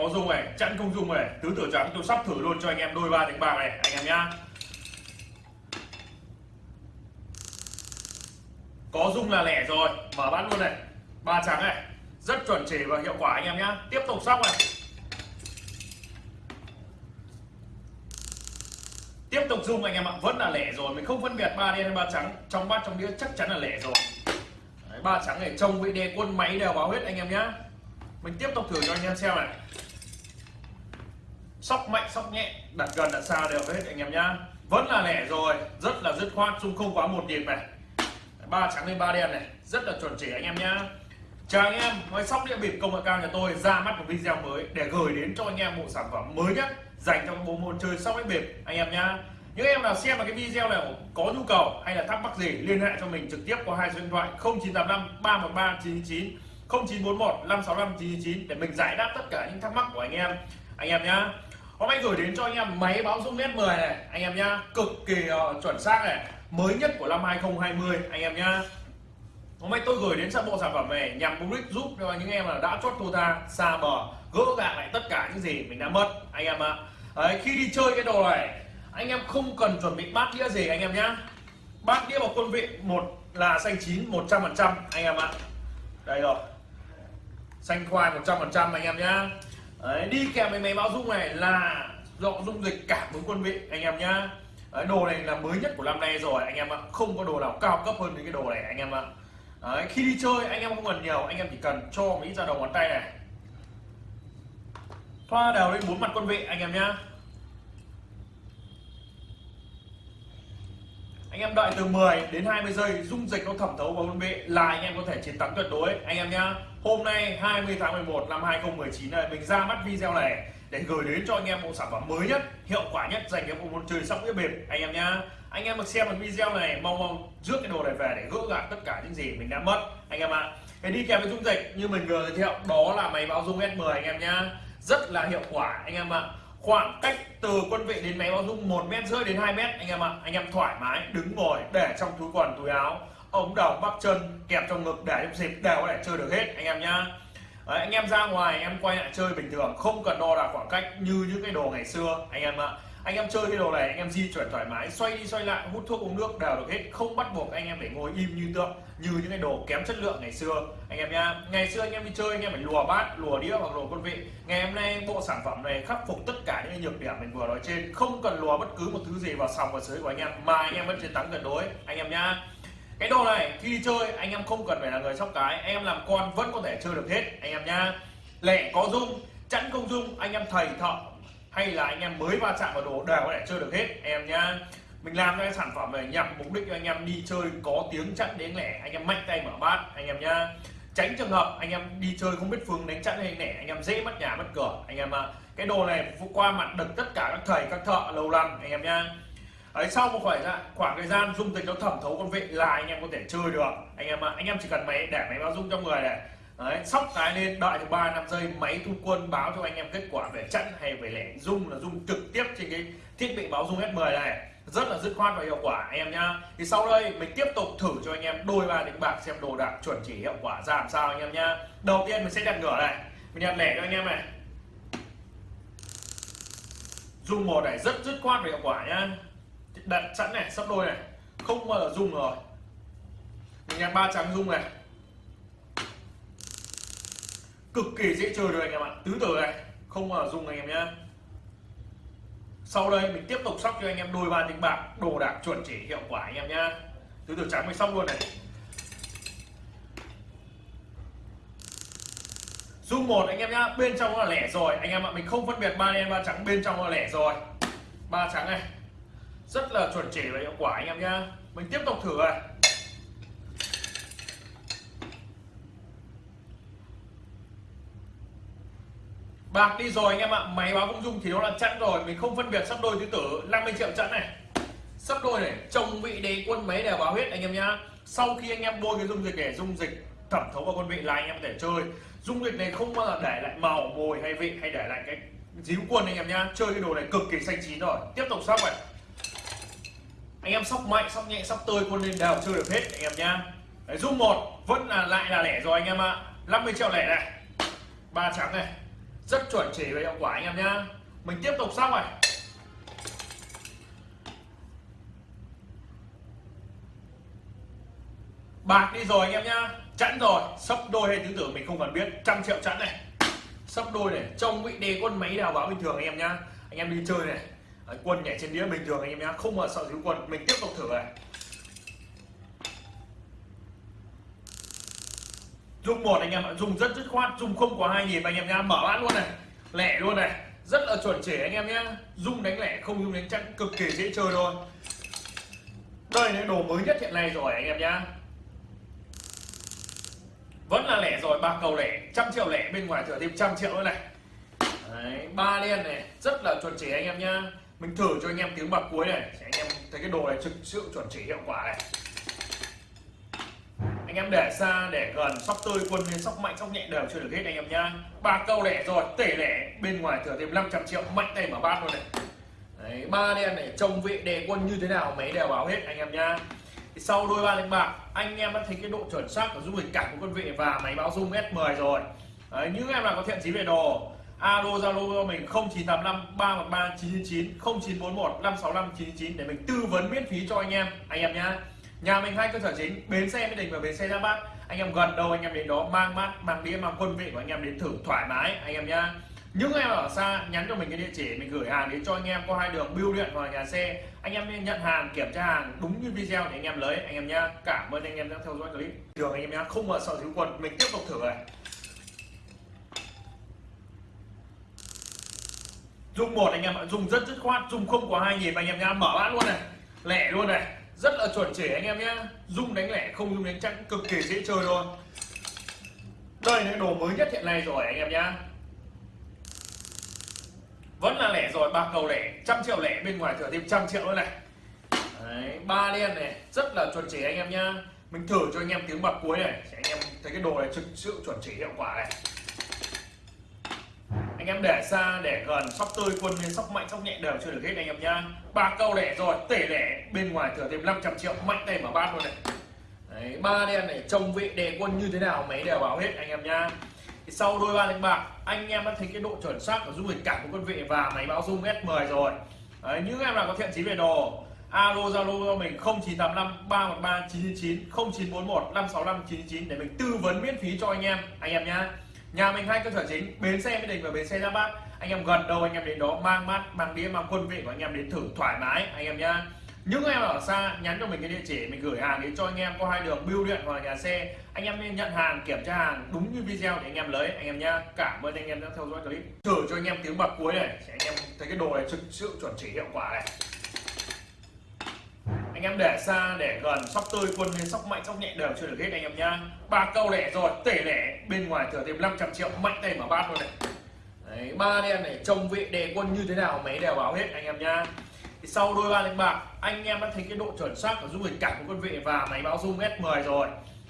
có dung này chẵn không dung này. Tứ tử trắng tôi sắp thử luôn cho anh em đôi ba tiếng bạc này anh em nhá. Có dung là lẻ rồi mở bát luôn này. Ba trắng này rất chuẩn chỉ và hiệu quả anh em nhá. Tiếp tục sóc này. Tiếp tục dung anh em ạ vẫn là lẻ rồi mình không phân biệt ba đen hay ba trắng. Trong bát trong đĩa chắc chắn là lẻ rồi. Đấy, ba trắng này trông vị đề quân máy đều báo hết anh em nhá. Mình tiếp tục thử cho anh em xem này sóc mạnh sóc nhẹ, đặt gần, đặt xa đều hết, anh em nhá. Vẫn là lẻ rồi, rất là dứt khoát dung không quá một nhịp này. Ba trắng lên ba đen này, rất là chuẩn chỉ anh em nhá. Chào anh em ngoài sóc địa bịp công nghệ cao nhà tôi, ra mắt một video mới để gửi đến cho anh em một sản phẩm mới nhất dành cho bộ môn chơi sóc đĩa bịp, anh em nhá. Những em nào xem vào cái video này có nhu cầu hay là thắc mắc gì, liên hệ cho mình trực tiếp qua hai số điện thoại 0985 313 999 0941 565 999 để mình giải đáp tất cả những thắc mắc của anh em. Anh em nhá hôm nay gửi đến cho anh em máy báo dung nét 10 này anh em nhá. Cực kỳ uh, chuẩn xác này. Mới nhất của năm 2020 anh em nhá. Hôm nay tôi gửi đến sản bộ sản phẩm này nhằm mục đích giúp cho những em là đã chốt thua ta xa bờ gỡ gạc lại tất cả những gì mình đã mất anh em ạ. Đấy, khi đi chơi cái đồ này anh em không cần chuẩn bị bát đĩa gì anh em nhá. Bát đĩa vào quân vị một là xanh chín 100 phần trăm anh em ạ. Đây rồi. Xanh khoai 100 phần trăm anh em nhá. Đấy, đi kèm với máy báo dung này là dọ dung dịch cảm ứng quân vị anh em nhá. Đấy, đồ này là mới nhất của năm nay rồi anh em ạ. Không có đồ nào cao cấp hơn những cái đồ này anh em ạ. Đấy, khi đi chơi anh em không cần nhiều anh em chỉ cần cho mỹ ra đầu ngón tay này. Thoa đều lên bốn mặt quân vị anh em nhá. Anh em đợi từ 10 đến 20 giây, dung dịch nó thẩm thấu vào quân vị là anh em có thể chiến thắng tuyệt đối. Anh em nhá, hôm nay 20 tháng 11 năm 2019 này, mình ra mắt video này để gửi đến cho anh em bộ sản phẩm mới nhất, hiệu quả nhất dành cho bộ môn chơi sóc đĩa bịp. Anh em nhá, anh em được xem được video này, mong mong rước cái đồ này về để gỡ gạc tất cả những gì mình đã mất. Anh em ạ cái đi kèm với dung dịch như mình vừa giới thiệu, đó là máy báo dung S10 anh em nhá. Rất là hiệu quả, anh em ạ khoảng cách từ quân vị đến máy báo dung một mét rưỡi đến 2 mét anh em ạ. Anh em thoải mái đứng ngồi để trong túi quần túi áo ống đầu bắp chân kẹp trong ngực để trong dịp đều có thể chơi được hết anh em nhá. Đấy, anh em ra ngoài em quay lại chơi bình thường không cần đo đạc khoảng cách như những cái đồ ngày xưa anh em ạ anh em chơi cái đồ này, anh em di chuyển thoải mái, xoay đi xoay lại, hút thuốc uống nước đều được hết, không bắt buộc anh em phải ngồi im như tượng, như những cái đồ kém chất lượng ngày xưa. Anh em nha ngày xưa anh em đi chơi, anh em phải lùa bát, lùa đĩa hoặc lùa quân vị. Ngày hôm nay bộ sản phẩm này khắc phục tất cả những nhược điểm mình vừa nói trên, không cần lùa bất cứ một thứ gì vào sòng và sới của anh em, mà anh em vẫn chiến thắng tuyệt đối. Anh em nha cái đồ này, khi đi chơi, anh em không cần phải là người sóc cái, anh em làm con vẫn có thể chơi được hết. Anh em nha lẻ có dung, chẵn không dung, anh em thầy thợ hay là anh em mới va chạm vào đồ đều có thể chơi được hết em nhá mình làm cái sản phẩm này nhằm mục đích cho anh em đi chơi có tiếng chặn đến lẻ anh em mạnh tay mở bát anh em nhá tránh trường hợp anh em đi chơi không biết phương đánh chặn hay lẻ anh em dễ mất nhà mất cửa anh em ạ cái đồ này qua mặt được tất cả các thầy các thợ lâu năm anh em nhá ấy sau một khoảng khoảng thời gian dung dịch nó thẩm thấu con vị là anh em có thể chơi được anh em ạ anh em chỉ cần máy để máy báo dung trong người này Đấy, sóc cái lên đợi được 3 năm giây máy thu quân báo cho anh em kết quả về chặn hay về lẻ. Dung là dung trực tiếp trên cái thiết bị báo dung S10 này. Rất là dứt khoát và hiệu quả anh em nhá. Thì sau đây mình tiếp tục thử cho anh em đôi ba đánh bạc xem đồ đạc chuẩn chỉ hiệu quả ra làm sao anh em nhá. Đầu tiên mình sẽ đặt ngửa này. Mình đặt lẻ cho anh em này. Dung một này rất dứt khoát và hiệu quả nhá. Đặt sẵn này sắp đôi này. Không bao giờ dung rồi. Mình đặt ba trắng dung này cực kỳ dễ chơi rồi anh em ạ. Tứ tử này, không mà dùng anh em nhé sau đây mình tiếp tục sóc cho anh em đôi ba tính bạc, đồ đạc chuẩn chỉ hiệu quả anh em nhá. Tứ tử trắng mình sóc luôn này. Dung một anh em nhá, bên trong là lẻ rồi. Anh em ạ, mình không phân biệt ba đen, ba trắng, bên trong là lẻ rồi. Ba trắng này. Rất là chuẩn chỉ và hiệu quả anh em nhá. Mình tiếp tục thử này. Bạc đi rồi anh em ạ, máy báo không dung thì nó là chẵn rồi, mình không phân biệt sắp đôi tứ tử 50 triệu chẵn này. Sắp đôi này, chồng vị đế quân máy đều báo hết anh em nhá. Sau khi anh em bôi cái dung dịch để dung dịch thẩm thấu vào quân vị là anh em để chơi. Dung dịch này không bao giờ để lại màu, mồi hay vị, hay để lại cái díu quân anh em nhá. Chơi cái đồ này cực kỳ xanh chín rồi. Tiếp tục sóc này. Anh em sóc mạnh, sóc nhẹ, sóc tơi, quân lên đều chơi được hết anh em nhá. Dung một, vẫn là lại là lẻ rồi anh em ạ. 50 triệu lẻ này. Ba trắng này rất chuẩn chỉ và hiệu quả anh em nhá. Mình tiếp tục xong này. Bạc đi rồi anh em nhá. Chẵn rồi. Sấp đôi hay tứ tử mình không cần biết. Trăm triệu chẵn này. Sấp đôi này. Trong vị đề quân máy đào báo bình thường anh em nhá. Anh em đi chơi này. Quân nhảy trên đĩa bình thường anh em nhá. Không mà sợ thiếu quân. Mình tiếp tục thử này. Dùng một anh em ạ dùng rất dứt khoát dùng không có hai nhịp anh em nhá mở bát luôn này lẻ luôn này rất là chuẩn chỉ anh em nhá. Dung đánh lẻ không dung đánh chắc cực kỳ dễ chơi thôi. Đây là đồ mới nhất hiện nay rồi anh em nhá. Vẫn là lẻ rồi ba cầu lẻ trăm triệu lẻ bên ngoài thừa thêm trăm triệu nữa này. Đấy, ba đen này rất là chuẩn chỉ anh em nhá. Mình thử cho anh em tiếng bạc cuối này anh em thấy cái đồ này thực sự chuẩn chỉ hiệu quả này anh em để xa để gần sóc tươi quân lên sóc mạnh sóc nhẹ đều chưa được hết anh em nhá. Ba câu lẻ rồi tể lẻ bên ngoài thừa thêm 500 triệu mạnh tay mở bát luôn này. Đấy, ba đen này trông vị đề quân như thế nào mấy đều báo hết anh em nhá. Thì sau đôi ba đánh bạc anh em đã thấy cái độ chuẩn xác của dung hình cảm của quân vị và máy báo dung S10 rồi. Đấy, những em nào có thiện chí về đồ alo zalo cho mình 0985 313 999 0941 565 999 để mình tư vấn miễn phí cho anh em anh em nhá nhà mình hai cơ sở chính, bến xe mỹ đình và bến xe ra bát. Anh em gần đâu anh em đến đó, mang mát, mang đĩa, mang quân vị của anh em đến thử thoải mái, anh em nhá. Những em ở xa, nhắn cho mình cái địa chỉ, mình gửi hàng đến cho anh em qua hai đường, bưu điện hoặc nhà xe. Anh em nên nhận hàng, kiểm tra hàng, đúng như video để anh em lấy, anh em nhá. Cảm ơn anh em đã theo dõi clip. Thường anh em nhá, không mở sợ thiếu quần mình tiếp tục thử này. Dùng một anh em ạ dùng rất dứt khoát dùng không có hai nhịp, anh em nhá, mở bát luôn này, lẻ luôn này rất là chuẩn chỉ anh em nhé dung đánh lẻ không dung đánh chẵn cực kỳ dễ chơi luôn. đây là đồ mới nhất hiện nay rồi anh em nhá. Vẫn là lẻ rồi ba cầu lẻ trăm triệu lẻ bên ngoài thừa thêm trăm triệu nữa này. Đấy, ba đen này rất là chuẩn chỉ anh em nhá. Mình thử cho anh em tiếng bạc cuối này anh em thấy cái đồ này thực sự chuẩn chỉ hiệu quả này em để xa để gần sóc tươi quân lên sóc mạnh sóc nhẹ đều chưa được hết anh em nhá. Ba câu lẻ rồi tể lẻ bên ngoài thừa thêm 500 triệu mạnh tay mở bát luôn này. Đấy, ba đen này trông vị đề quân như thế nào mấy đều báo hết anh em nhá. Thì sau đôi ba đánh bạc anh em đã thấy cái độ chuẩn xác của dung hình cảm của quân vị và máy báo dung S10 rồi. Đấy, những em nào có thiện chí về đồ alo zalo cho mình 0985 313 999 0941 565 999 để mình tư vấn miễn phí cho anh em anh em nhá nhà mình hai cơ sở chính, bến xe mỹ đình và bến xe giáp bát. Anh em gần đâu anh em đến đó, mang mát, mang đĩa, mang quân vị của anh em đến thử thoải mái, anh em nhá. Những em ở xa, nhắn cho mình cái địa chỉ, mình gửi hàng đến cho anh em qua hai đường, bưu điện hoặc nhà xe. Anh em nên nhận hàng, kiểm tra hàng đúng như video để anh em lấy, anh em nhá. Cảm ơn anh em đã theo dõi clip. Thử cho anh em tiếng bạc cuối này anh em thấy cái đồ này thực sự chuẩn chỉ hiệu quả này anh em để xa để gần sóc tươi quân lên sóc mạnh sóc nhẹ đều chưa được hết anh em nhá. Ba câu lẻ rồi tể lẻ. Bên ngoài thừa thêm 500 triệu mạnh tay mở bát luôn này. Đấy, ba đen này trông vị đề quân như thế nào mấy đều báo hết anh em nhá. Thì sau đôi ba đánh bạc anh em đã thấy cái độ chuẩn xác của dung dịch cảnh của quân vị và máy báo dung S10 rồi.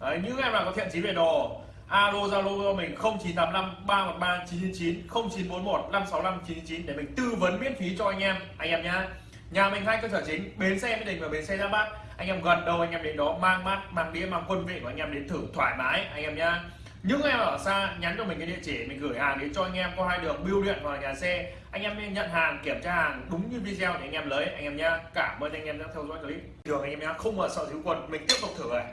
Đấy, những em nào có thiện chí về đồ alo zalo cho mình 0985 313 999 0941 565 999 để mình tư vấn miễn phí cho anh em anh em nhá nhà mình hai cơ sở chính, bến xe mỹ đình và bến xe ra bát. Anh em gần đâu anh em đến đó mang mát, mang đĩa, mang quân vị của anh em đến thử thoải mái, anh em nhá. Những em ở xa, nhắn cho mình cái địa chỉ, mình gửi hàng đến cho anh em. Qua hai đường, bưu điện hoặc nhà xe. Anh em nên nhận hàng, kiểm tra hàng đúng như video để anh em lấy, anh em nhá. Cảm ơn anh em đã theo dõi clip. Thường anh em nhá, không mà sợ thiếu quần mình tiếp tục thử này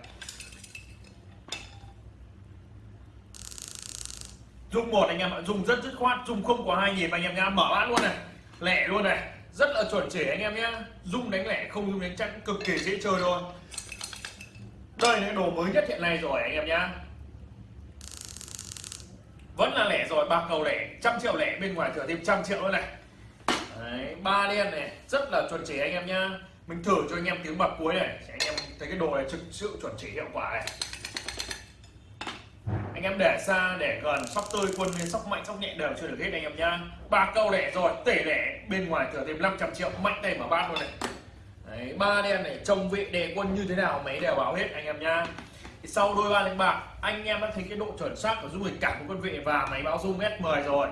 dùng một anh em ạ dùng rất dứt khoát dùng không có hai nhịp anh em nhá. Mở bát luôn này lẻ luôn này rất là chuẩn chỉ anh em nhé. Dung đánh lẻ không dung đánh chẵn cực kỳ dễ chơi thôi đây là đồ mới nhất hiện nay rồi anh em nhá vẫn là lẻ rồi ba cầu lẻ trăm triệu lẻ bên ngoài thừa thêm trăm triệu nữa này. Đấy, ba đen này rất là chuẩn chỉ anh em nhá mình thử cho anh em tiếng bạc cuối này anh em thấy cái đồ này thực sự chuẩn chỉ hiệu quả này anh em để xa để gần sóc tươi quân lên sóc mạnh sóc nhẹ đều chưa được hết anh em nhá. Ba câu lẻ rồi tể lẻ. Bên ngoài thừa thêm 500 triệu mạnh tay mở bát luôn này. Đấy, ba đen này trông vị đề quân như thế nào mấy đều báo hết anh em nhá. Thì sau đôi ba đánh bạc anh em đã thấy cái độ chuẩn xác của dung lịch cảm của quân vị và máy báo zoom S10 rồi.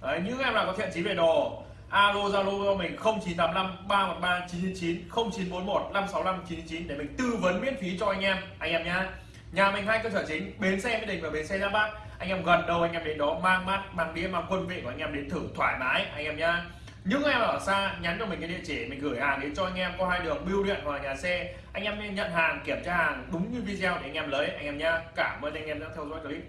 Đấy, những em nào có thiện chí về đồ. Alo zalo cho mình 0985 313 999 0941 565 999 để mình tư vấn miễn phí cho anh em anh em nhá nhà mình hai cơ sở chính, bến xe mỹ đình và bến xe giáp bát. Anh em gần đâu anh em đến đó mang mắt mang đĩa, mang quân vị của anh em đến thử thoải mái, anh em nhá. Những em ở xa, nhắn cho mình cái địa chỉ, mình gửi hàng đến cho anh em, có hai đường bưu điện hoặc nhà xe, anh em nên nhận hàng, kiểm tra hàng đúng như video để anh em lấy, anh em nhá. Cảm ơn anh em đã theo dõi clip.